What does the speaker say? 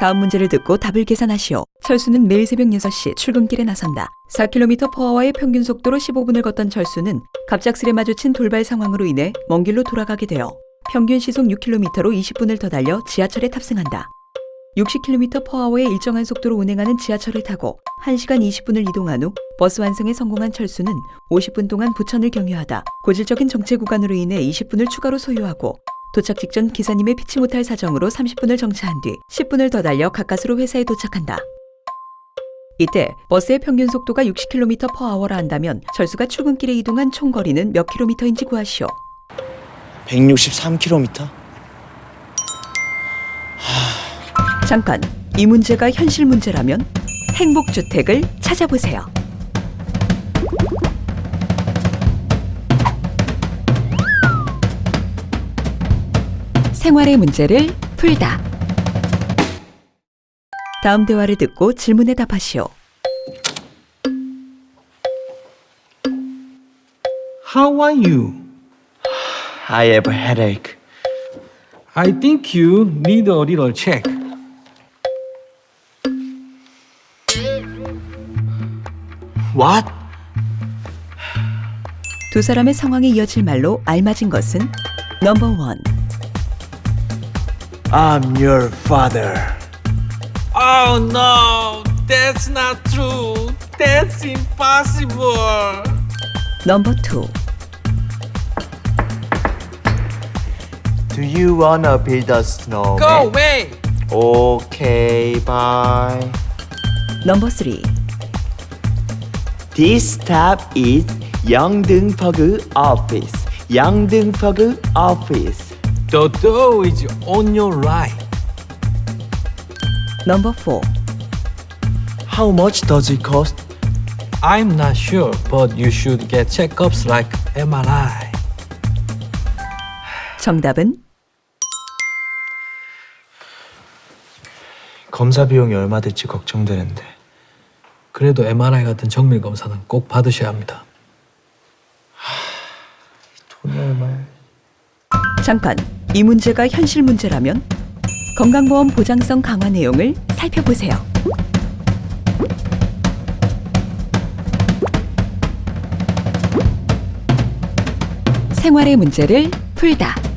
다음 문제를 듣고 답을 계산하시오. 철수는 매일 새벽 6시 출근길에 나선다. 4km/h의 평균 속도로 15분을 걷던 철수는 갑작스레 마주친 돌발 상황으로 인해 먼 길로 돌아가게 되어 평균 시속 6km로 20분을 더 달려 지하철에 탑승한다. 60km/h의 일정한 속도로 운행하는 지하철을 타고 1시간 20분을 이동한 후 버스 완성에 성공한 철수는 50분 동안 부천을 경유하다 고질적인 정체 구간으로 인해 20분을 추가로 소요하고 도착 직전 기사님의 피치 못할 사정으로 30분을 정차한 뒤 10분을 더 달려 가까스로 회사에 도착한다. 이때 버스의 평균 속도가 60km/h라 한다면 철수가 출근길에 이동한 총 거리는 몇 킬로미터인지 구하시오. 163km? 잠깐, 이 문제가 현실 문제라면 행복주택을 찾아보세요. 생활의 문제를 풀다. 다음 대화를 듣고 질문에 답하시오. How are you? I have a headache. I think you need a little check. What? 두 사람의 상황에 이어질 말로 알맞은 것은 넘버 원. I'm your father. Oh no, that's not true. That's impossible. Number two. Do you wanna build a snowman? Go away. Okay, bye. Number three. This tab is Yangdeungpyeogu office. Yangdeungpyeogu office. The door is on your right. 넘버 포. How much does it cost? I'm not sure, but you should get checkups like MRI. 정답은 검사 비용이 얼마 들지 걱정되는데. 그래도 MRI 같은 정밀 검사는 꼭 받으셔야 합니다. 돈이 얼마야? 잠깐, 이 문제가 현실 문제라면 건강보험 보장성 강화 내용을 살펴보세요. 생활의 문제를 풀다.